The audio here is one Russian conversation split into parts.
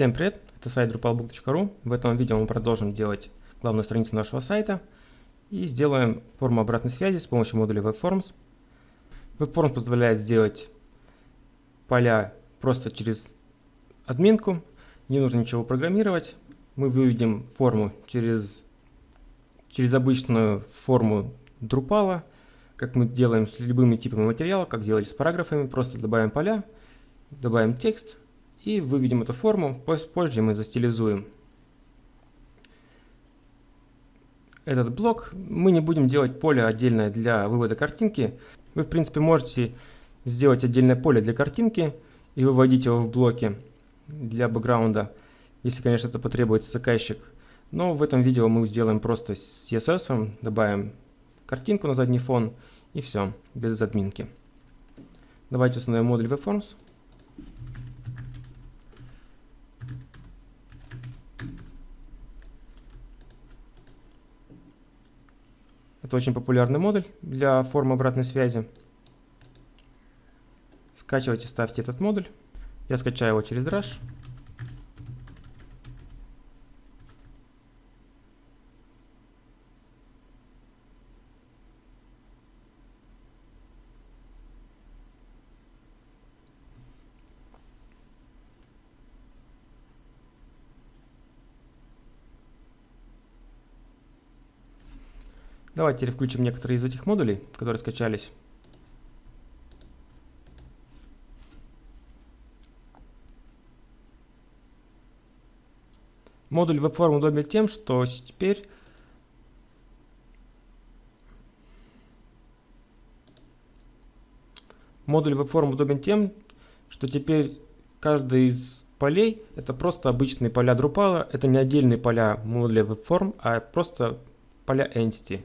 Всем привет, это сайт drupalbook.ru. В этом видео мы продолжим делать главную страницу нашего сайта и сделаем форму обратной связи с помощью модуля WebForms. WebForms позволяет сделать поля просто через админку, не нужно ничего программировать. Мы выведем форму через, через обычную форму Drupal, как мы делаем с любыми типами материала, как делали с параграфами, просто добавим поля, добавим текст и выведем эту форму, позже мы застилизуем этот блок. Мы не будем делать поле отдельное для вывода картинки. Вы, в принципе, можете сделать отдельное поле для картинки и выводить его в блоки для бэкграунда, если, конечно, это потребуется заказчик. Но в этом видео мы сделаем просто с CSS, добавим картинку на задний фон и все, без админки. Давайте установим модуль WebForms. Это очень популярный модуль для форм обратной связи. Скачивайте, ставьте этот модуль. Я скачаю его через Drush. Давайте включим некоторые из этих модулей, которые скачались. Модуль WebForm удобен тем, что теперь модуль WebForm удобен тем, что теперь каждый из полей это просто обычные поля Drupal, это не отдельные поля модуля WebForm, а просто поля Entity.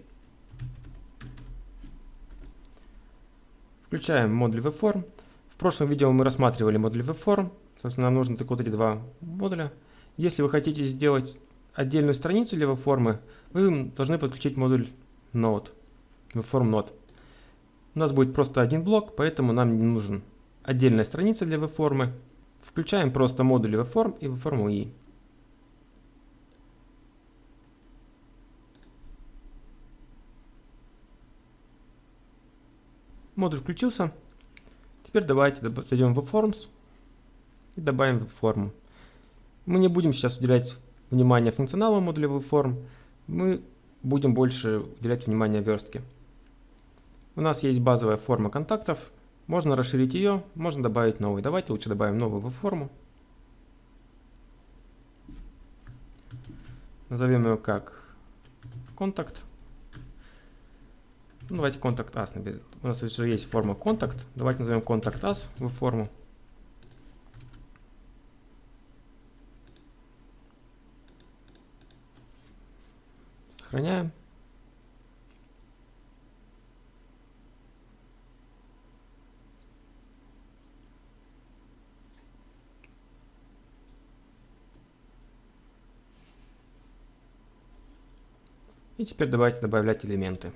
Включаем модуль WebForm. В прошлом видео мы рассматривали модуль WebForm. Собственно, нам нужно только вот эти два модуля. Если вы хотите сделать отдельную страницу для WebForm, вы должны подключить модуль Node, WebForm Node. У нас будет просто один блок, поэтому нам не нужен отдельная страница для WebForm. Включаем просто модули WebForm и WebForm UI. Модуль включился. Теперь давайте зайдем в WebForms и добавим WebForm. Мы не будем сейчас уделять внимание функционалу модуля WebForm, мы будем больше уделять внимание верстке. У нас есть базовая форма контактов, можно расширить ее, можно добавить новый. Давайте лучше добавим новую WebForm. Назовем ее как контакт. Ну, давайте контакт наберем. У нас уже есть форма контакт. Давайте назовем контакт us в форму. Сохраняем. И теперь давайте добавлять элементы.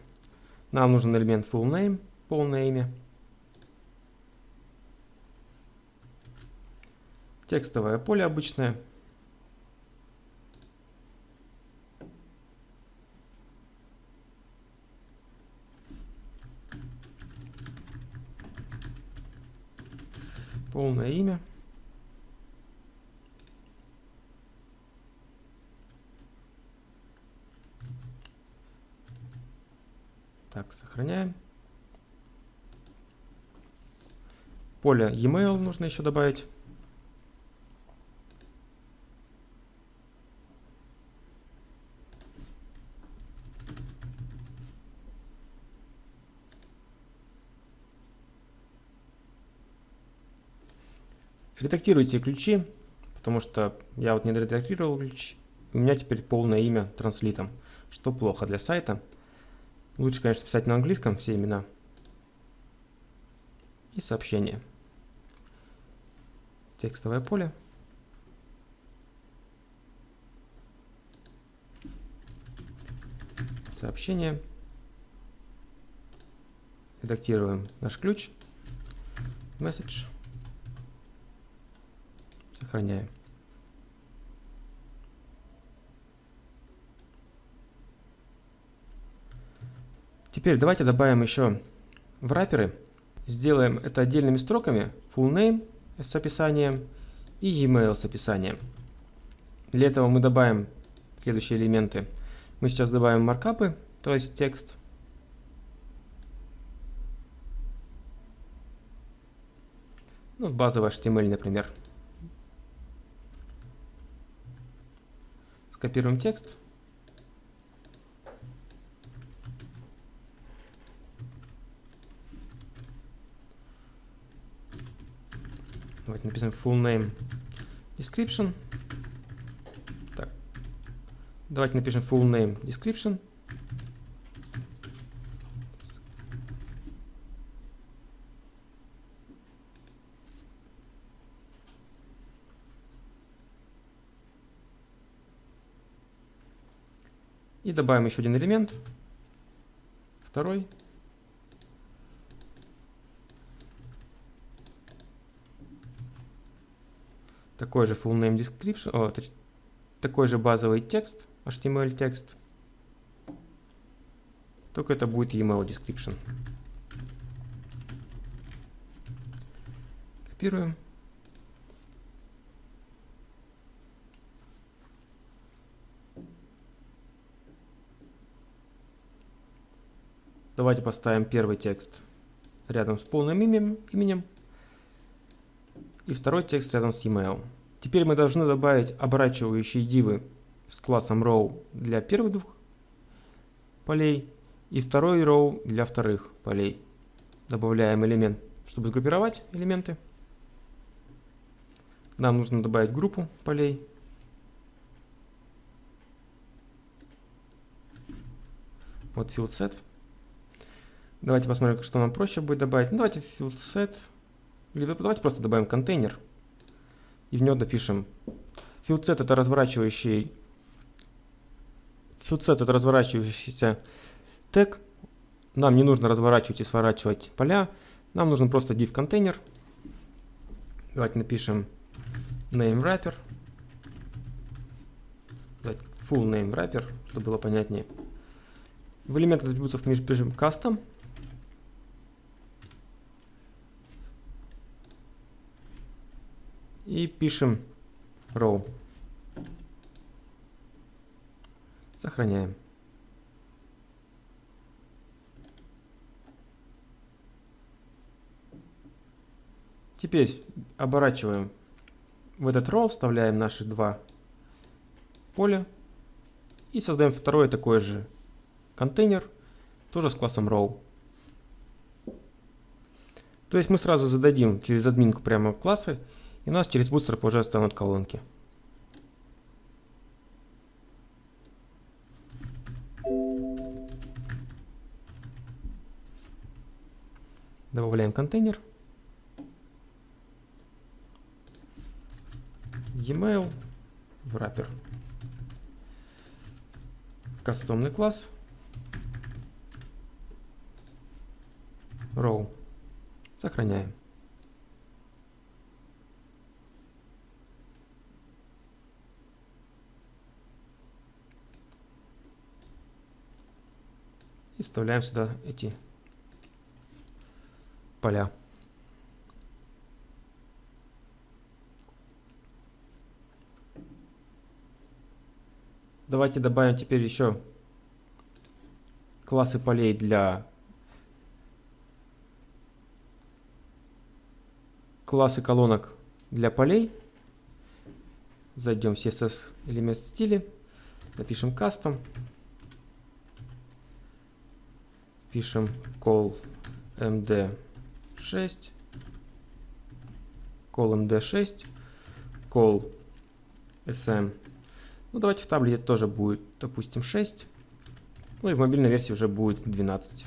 Нам нужен элемент full name, полное имя. Текстовое поле обычное. Полное имя. Так, сохраняем. Поле e-mail нужно еще добавить. Редактируйте ключи, потому что я вот не редактировал ключи. У меня теперь полное имя транслитом, что плохо для сайта. Лучше, конечно, писать на английском все имена. И сообщение. Текстовое поле. Сообщение. Редактируем наш ключ. Message. Сохраняем. Теперь давайте добавим еще в wrapper. Сделаем это отдельными строками. Full name с описанием и e-mail с описанием. Для этого мы добавим следующие элементы. Мы сейчас добавим маркапы, то есть текст. Ну, базовый HTML, например. Скопируем текст. Напишем full name description. Так. Давайте напишем full name description. И добавим еще один элемент. Второй. Такой же full name description, о, такой же базовый текст, HTML текст. Только это будет email description. Копируем. Давайте поставим первый текст рядом с полным именем, и второй текст рядом с email. Теперь мы должны добавить оборачивающие дивы с классом row для первых двух полей и второй row для вторых полей. Добавляем элемент, чтобы сгруппировать элементы. Нам нужно добавить группу полей. Вот field set. Давайте посмотрим, что нам проще будет добавить. Ну, давайте field set. Или давайте просто добавим контейнер. И в него. Field set это разворачивающий set это разворачивающийся тег. Нам не нужно разворачивать и сворачивать поля. Нам нужен просто div контейнер. Давайте напишем name wrapper. Full name wrapper, чтобы было понятнее. В элемент атрибутов мы пишем custom. И пишем row. Сохраняем. Теперь оборачиваем в этот row, вставляем наши два поля и создаем второй такой же контейнер, тоже с классом row. То есть мы сразу зададим через админку прямо классы и у нас через Bootstrap уже станут колонки. Добавляем контейнер. E-mail, wrapper. Кастомный класс. Row. Сохраняем. И вставляем сюда эти поля. Давайте добавим теперь еще классы полей для классы колонок для полей. Зайдем в CSS элемент стиля, напишем custom пишем call md6, call md6, call sm. Ну, давайте в таблете тоже будет, допустим, 6. Ну и в мобильной версии уже будет 12.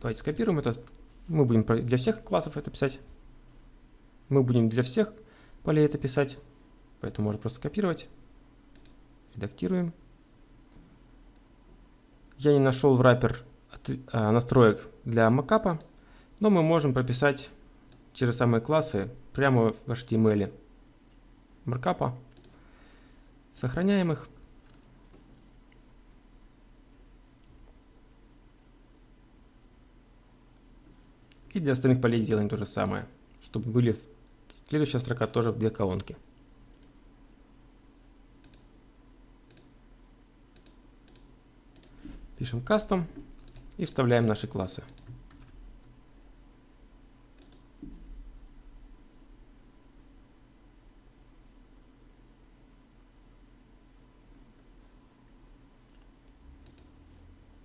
Давайте скопируем это. Мы будем для всех классов это писать. Мы будем для всех полей это писать. Поэтому можно просто копировать. Редактируем я не нашел в wrapper а, настроек для макапа, но мы можем прописать те же самые классы прямо в HTML маркапа. Сохраняем их. И для остальных полей делаем то же самое, чтобы были следующая строка тоже в две колонки. Пишем custom и вставляем наши классы.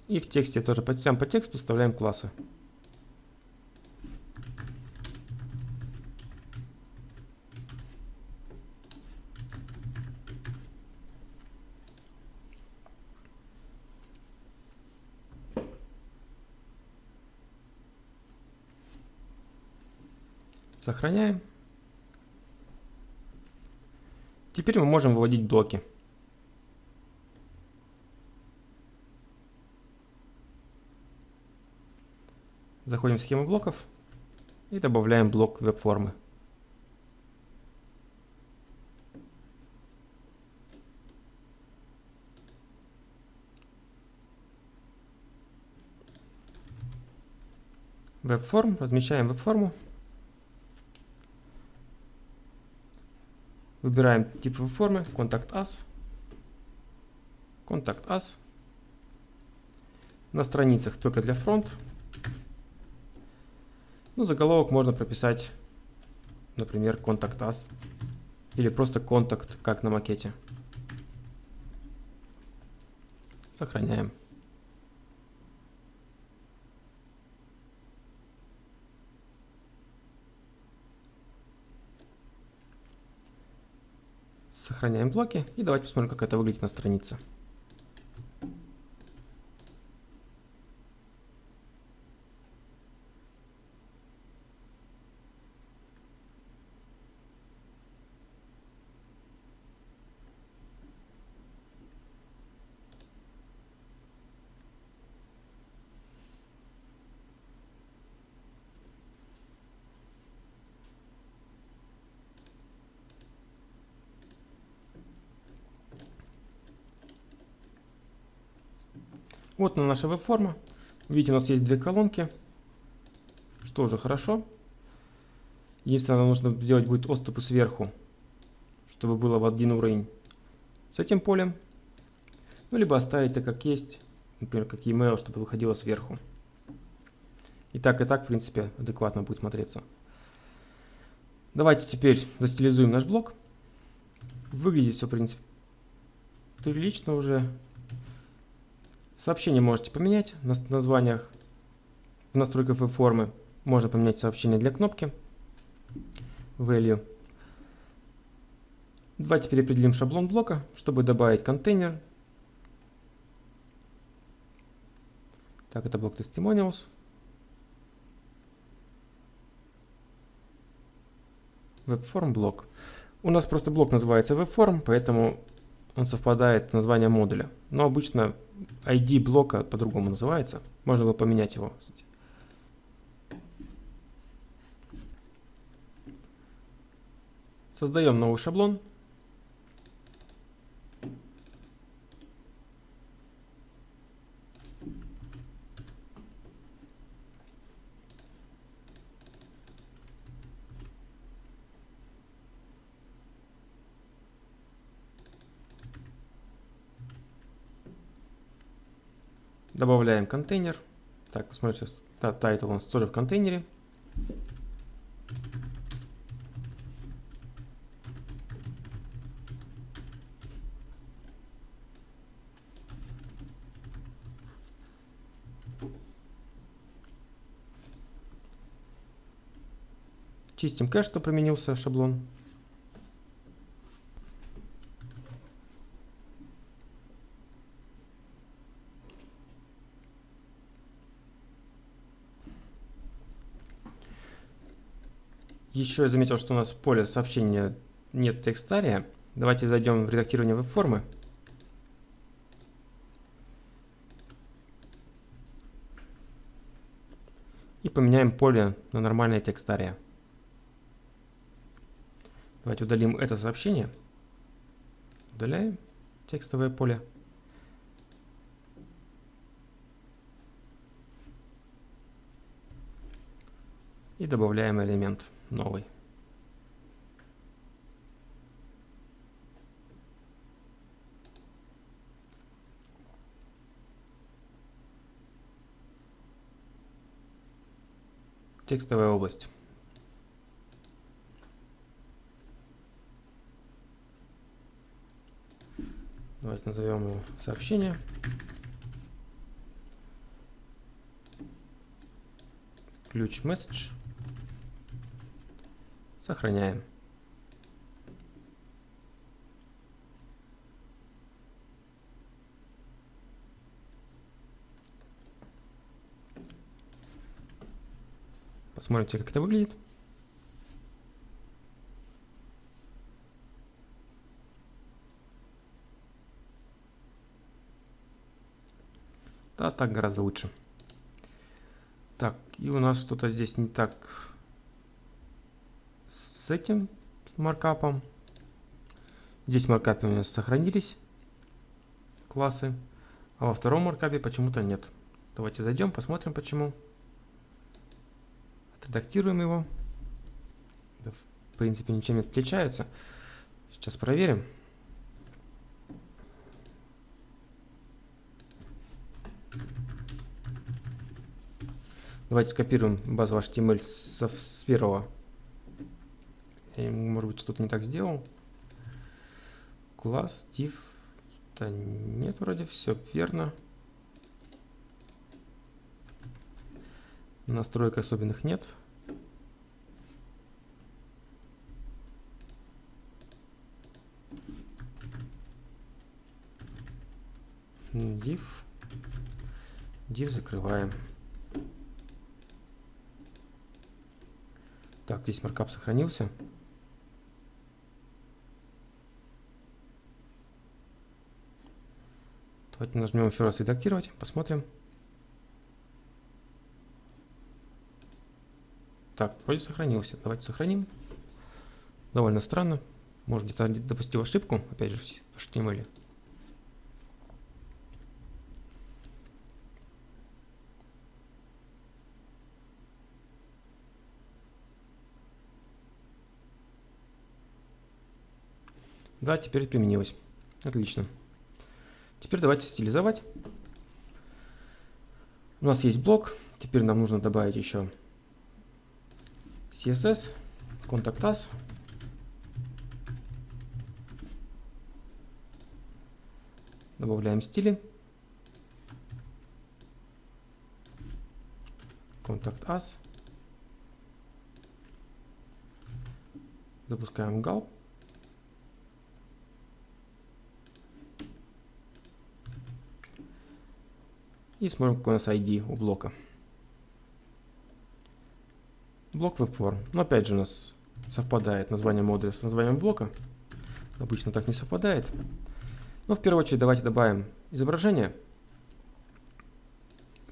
И в тексте тоже, прям по тексту вставляем классы. Сохраняем. Теперь мы можем выводить блоки. Заходим в схему блоков и добавляем блок веб-формы. Веб-форм, размещаем веб-форму. Выбираем тип веб-формы, Contact Us. Contact Us. На страницах только для фронт ну, заголовок можно прописать, например, контакт us или просто контакт, как на макете. Сохраняем. Сохраняем блоки и давайте посмотрим, как это выглядит на странице. Вот на наша веб-форма. Видите, у нас есть две колонки, что уже хорошо. Единственное, нам нужно сделать будет отступы сверху, чтобы было в один уровень с этим полем. Ну, либо оставить так, как есть, например, как email, чтобы выходило сверху. И так, и так, в принципе, адекватно будет смотреться. Давайте теперь застилизуем наш блок. Выглядит все, в принципе, прилично уже. Сообщение можете поменять на названиях. В настройках формы можно поменять сообщение для кнопки value. Давайте переопределим шаблон блока, чтобы добавить контейнер. Так, это блок testimonials. Webform блок. У нас просто блок называется webform, поэтому он совпадает с названием модуля. Но обычно ID блока по-другому называется. Можно было поменять его. Создаем новый шаблон. Добавляем контейнер. Так. Да, title у нас тоже в контейнере. Чистим кэш, что применился шаблон. Еще я заметил, что у нас в поле сообщения нет текстария. Давайте зайдем в редактирование веб-формы. И поменяем поле на нормальное текстария. Давайте удалим это сообщение. Удаляем текстовое поле. Добавляем элемент новый. Текстовая область. Давайте назовем его сообщение. Ключ message. Сохраняем. Посмотрите, как это выглядит. Да, так гораздо лучше. Так, и у нас что-то здесь не так с этим маркапом. Здесь маркапы у нас сохранились классы, а во втором маркапе почему-то нет. Давайте зайдем, посмотрим почему. Отредактируем его. В принципе, ничем не отличается. Сейчас проверим. Давайте скопируем базу HTML с, с первого. Я, может быть, что-то не так сделал. Класс, div. Да нет, вроде все верно. Настроек особенных нет. div. div закрываем. Так, здесь маркап сохранился. Давайте нажмем еще раз редактировать, посмотрим. Так, вроде сохранился. Давайте сохраним. Довольно странно. Может где-то допустил ошибку, опять же, в HTML. Да, теперь применилось. Отлично. Теперь давайте стилизовать. У нас есть блок. Теперь нам нужно добавить еще CSS, Contact Us. Добавляем стили. Contact Us. Запускаем gulp. И смотрим, какой у нас ID у блока. Блок WebForm. Но опять же у нас совпадает название модуля с названием блока. Обычно так не совпадает. Но в первую очередь давайте добавим изображение.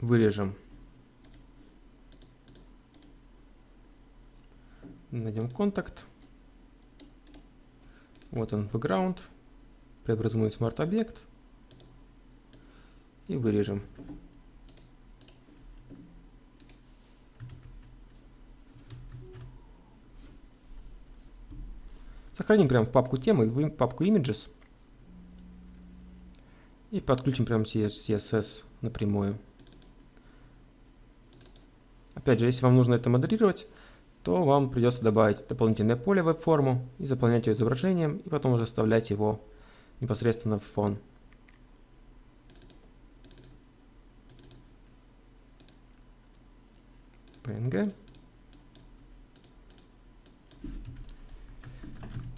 Вырежем. Найдем контакт. Вот он, background. Преобразуем смарт объект и вырежем. Сохраним прямо в папку темы, в папку images. И подключим прямо CSS напрямую. Опять же, если вам нужно это модерировать, то вам придется добавить дополнительное поле в форму и заполнять его изображением, и потом уже вставлять его непосредственно в фон. Png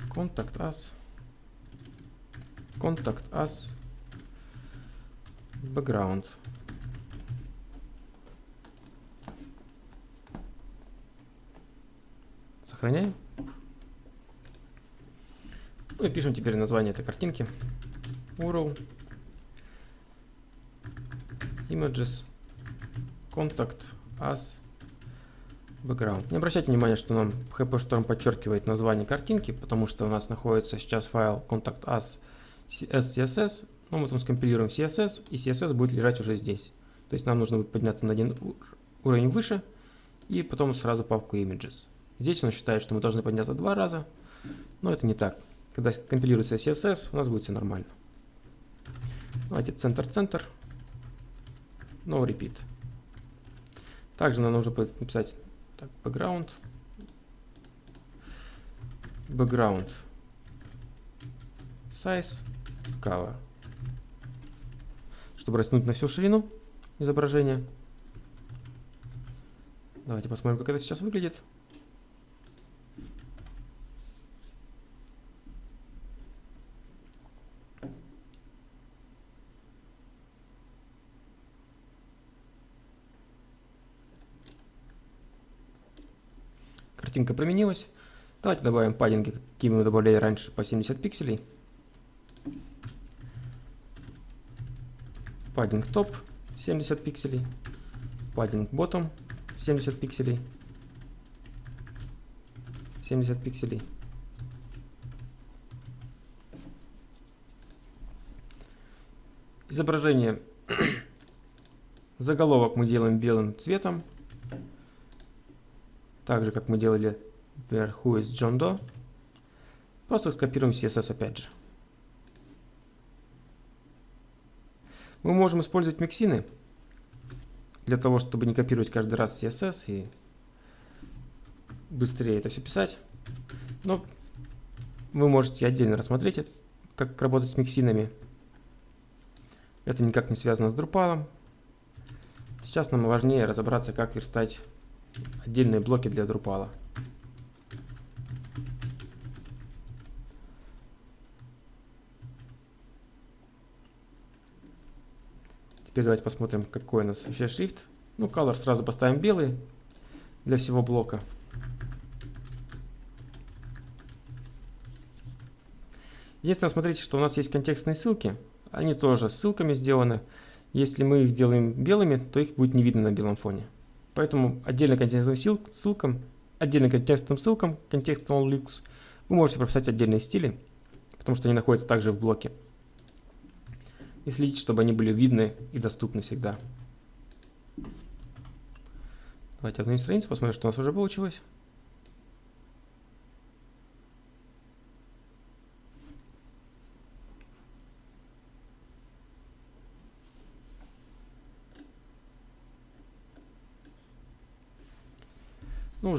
contact us contact us background сохраняем ну и пишем теперь название этой картинки URL images contact us Background. Не обращайте внимания, что нам HPStorm подчеркивает название картинки, потому что у нас находится сейчас файл contact us SCSS, но мы там скомпилируем CSS, и CSS будет лежать уже здесь. То есть нам нужно будет подняться на один уровень выше и потом сразу папку images. Здесь он считает, что мы должны подняться два раза, но это не так. Когда компилируется CSS, у нас будет все нормально. Давайте центр-центр, no repeat. Также нам нужно написать так, background, background size color, чтобы растянуть на всю ширину изображения. Давайте посмотрим, как это сейчас выглядит. Картинка променилась. Давайте добавим паддинги, какие мы добавляли раньше, по 70 пикселей. Паддинг топ 70 пикселей. Паддинг bottom 70 пикселей. 70 пикселей. Изображение. Заголовок мы делаем белым цветом. Так же, как мы делали, is John Doe. Просто скопируем CSS опять же. Мы можем использовать миксины для того, чтобы не копировать каждый раз CSS и быстрее это все писать. Но вы можете отдельно рассмотреть, как работать с миксинами. Это никак не связано с Drupal. Сейчас нам важнее разобраться, как верстать отдельные блоки для Drupal. Теперь давайте посмотрим, какой у нас вообще шрифт. Ну, color сразу поставим белый для всего блока. Единственное, смотрите, что у нас есть контекстные ссылки. Они тоже ссылками сделаны. Если мы их делаем белыми, то их будет не видно на белом фоне. Поэтому отдельно контекстным ссылкам, отдельно контекстным ссылкам, контекстным links, вы можете прописать отдельные стили, потому что они находятся также в блоке и следить, чтобы они были видны и доступны всегда. Давайте одну страницу, посмотрим, что у нас уже получилось.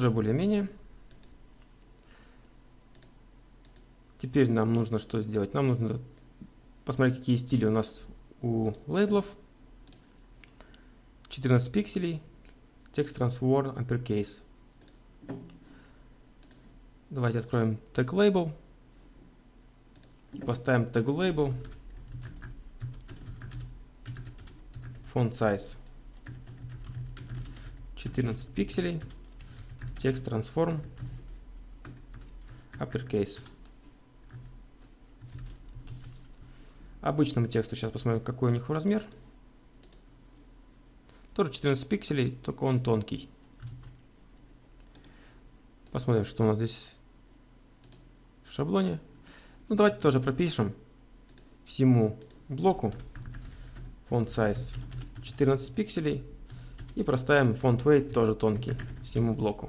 Уже более-менее. Теперь нам нужно что сделать? Нам нужно посмотреть, какие стили у нас у лейблов. 14 пикселей. Текст transform uppercase. Давайте откроем тег label. Поставим тегу label. Font size 14 пикселей. Текст transform uppercase. Обычному тексту сейчас посмотрим, какой у них размер. Тоже 14 пикселей, только он тонкий. Посмотрим, что у нас здесь в шаблоне. Ну, давайте тоже пропишем всему блоку font size 14 пикселей и проставим font weight тоже тонкий всему блоку.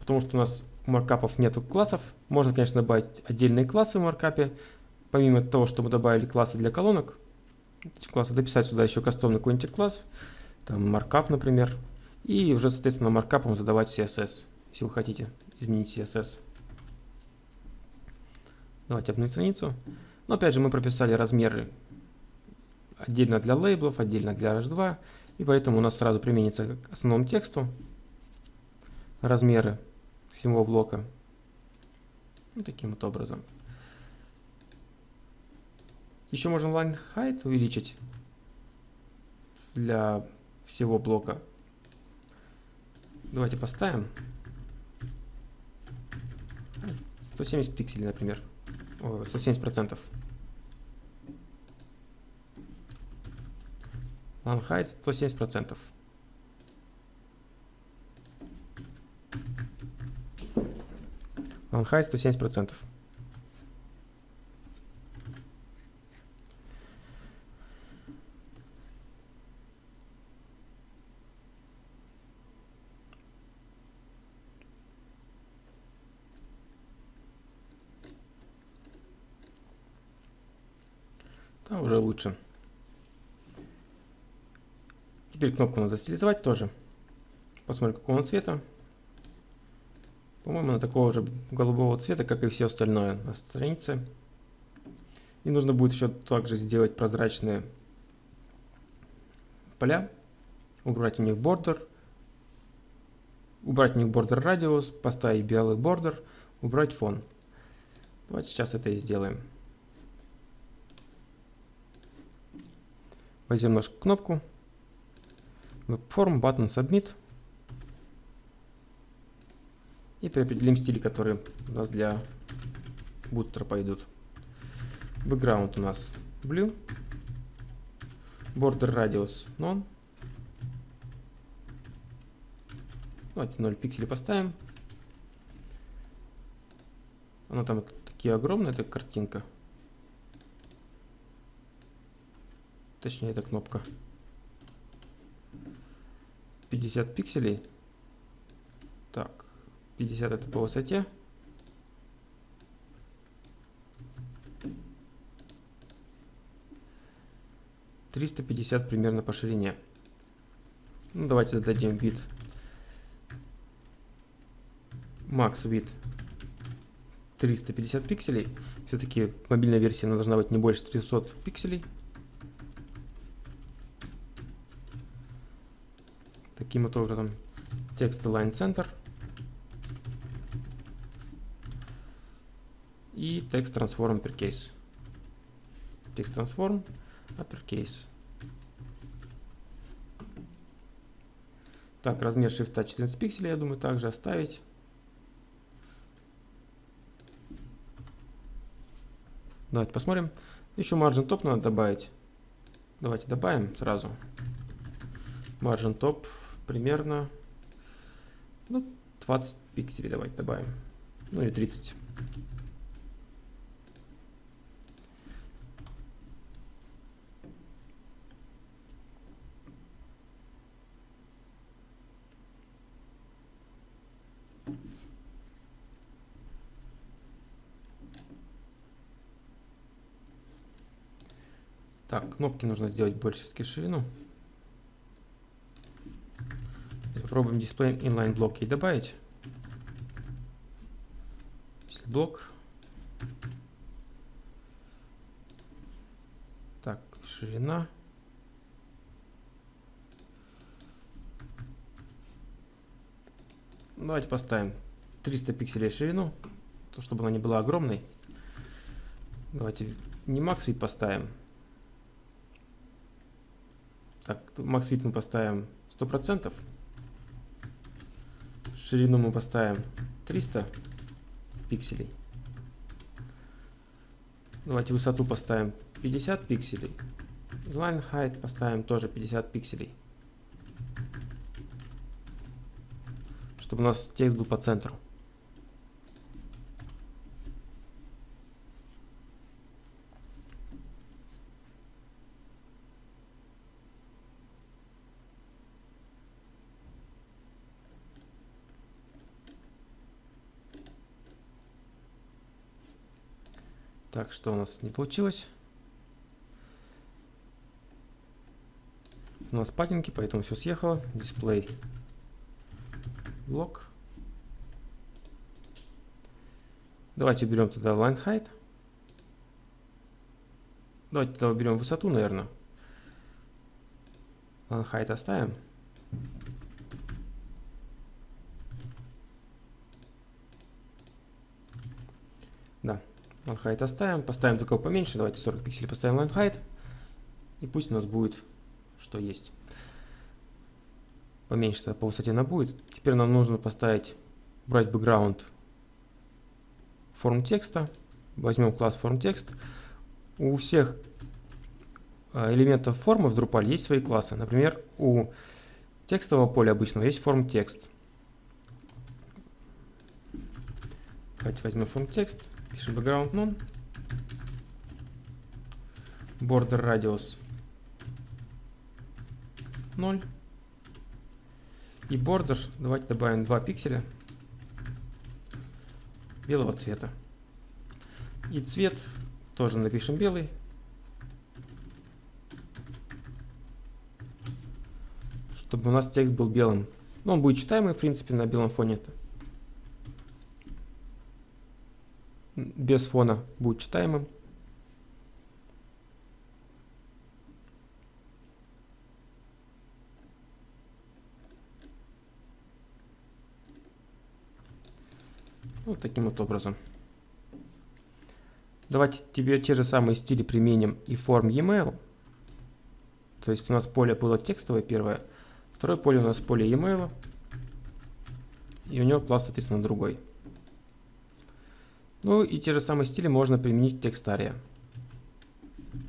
Потому что у нас маркапов нету классов. Можно, конечно, добавить отдельные классы в маркапе. Помимо того, что мы добавили классы для колонок, классы дописать сюда еще кастомный какой-нибудь класс, там маркап, например, и уже, соответственно, маркапом задавать CSS, если вы хотите изменить CSS. Давайте обновим страницу. Но опять же мы прописали размеры отдельно для лейблов, отдельно для H2, и поэтому у нас сразу применится к основному тексту размеры всего блока. Вот таким вот образом. Еще можно line height увеличить для всего блока. Давайте поставим 170 пикселей, например. О, 170 процентов. Line height 170 процентов. On high 170 процентов Да, уже лучше. Теперь кнопку надо стилизовать тоже. Посмотрим, какого он цвета. По-моему, она такого же голубого цвета, как и все остальное на странице. И нужно будет еще также сделать прозрачные поля, убрать у них бордер, убрать у них бордер радиус, поставить белый бордер, убрать фон. Давайте сейчас это и сделаем. Возьмем нашу кнопку, Webform, Button Submit. И определим стили, которые у нас для бустера пойдут. Background у нас blue. Border radius none. Давайте 0 пикселей поставим. Она там такие огромные, эта картинка. Точнее, эта кнопка. 50 пикселей. Так, 50 это по высоте. Триста пятьдесят примерно по ширине. Ну, давайте зададим вид. Max вид 350 пикселей. Все-таки мобильная версия она должна быть не больше 300 пикселей. Таким вот образом текст align center. И текст transform uppercase. Текст transform uppercase. Так, размер шрифта 14 пикселей, я думаю, также оставить. Давайте посмотрим. Еще margin top надо добавить. Давайте добавим сразу. Margin top примерно ну, 20 пикселей давайте добавим. Ну или 30. Так, кнопки нужно сделать больше все-таки ширину. Попробуем дисплей inline блоки добавить. Если блок. Так, ширина. Давайте поставим 300 пикселей ширину, то чтобы она не была огромной. Давайте не max width поставим, так, max width мы поставим 100%. Ширину мы поставим 300 пикселей. Давайте высоту поставим 50 пикселей. Line height поставим тоже 50 пикселей. Чтобы у нас текст был по центру. Так, что у нас не получилось? У нас падинки, поэтому все съехало. Дисплей. Блок. Давайте берем тогда line height. Давайте тогда уберем высоту, наверное. Line height оставим. Да, line height оставим. Поставим только поменьше. Давайте 40 пикселей поставим line height. И пусть у нас будет, что есть. Поменьше тогда по высоте она будет. Теперь нам нужно поставить, брать background форм текста. Возьмем класс форм текст. У всех а, элементов формы в Drupal есть свои классы. Например, у текстового поля обычного есть форм текст. Давайте возьмем форм текст. Пишем background none. Border radius 0. И border давайте добавим 2 пикселя белого цвета. И цвет тоже напишем белый. Чтобы у нас текст был белым. Но он будет читаемый, в принципе, на белом фоне то Без фона будет читаемым. Вот таким вот образом. Давайте тебе те же самые стили применим и форм e-mail. То есть у нас поле было текстовое первое, второе поле у нас поле e-mail, и у него класс, соответственно, другой. Ну и те же самые стили можно применить в текстария.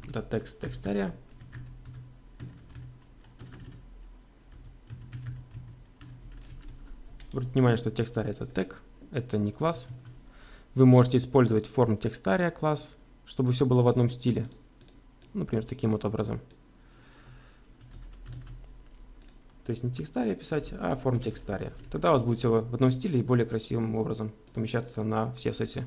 Да, текст текстария. Обратите внимание, что текстария это тег, это не класс. Вы можете использовать форм текстария класс, чтобы все было в одном стиле. Например, таким вот образом. То есть не текстария писать, а форм текстария. Тогда у вас будет все в одном стиле и более красивым образом помещаться на все сессии.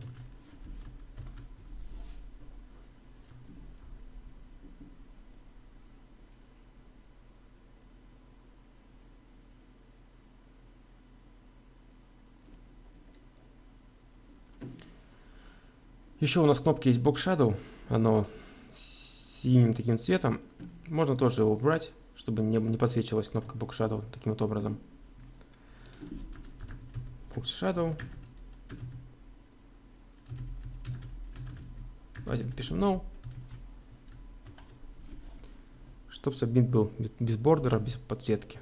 Еще у нас кнопки есть Box Shadow, оно синим таким цветом. Можно тоже его убрать, чтобы не, не подсвечивалась кнопка Box Shadow таким вот образом. Box Shadow. Давайте напишем No. Чтобы сабмит был без бордера, без подсветки.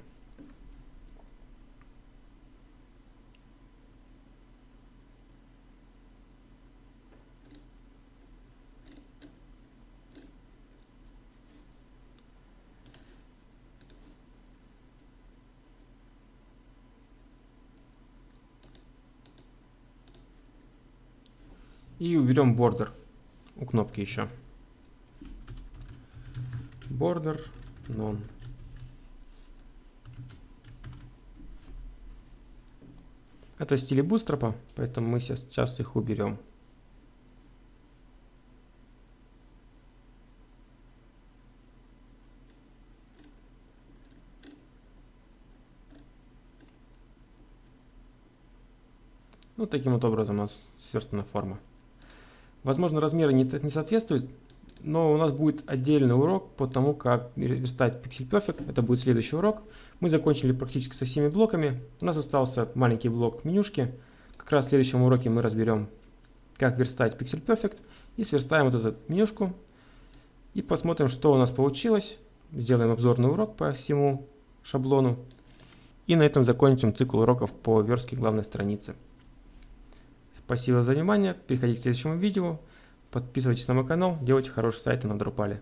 И уберем border у кнопки еще. Border none. Это стили бустропа, поэтому мы сейчас их уберем. Ну, таким вот образом у нас сверстана форма. Возможно, размеры не, не соответствуют, но у нас будет отдельный урок по тому, как верстать Pixel Perfect. Это будет следующий урок. Мы закончили практически со всеми блоками. У нас остался маленький блок менюшки. Как раз в следующем уроке мы разберем, как верстать Pixel Perfect. И сверстаем вот эту менюшку. И посмотрим, что у нас получилось. Сделаем обзорный урок по всему шаблону. И на этом закончим цикл уроков по верстке главной страницы. Спасибо за внимание, переходите к следующему видео, подписывайтесь на мой канал, делайте хорошие сайты на Drupal.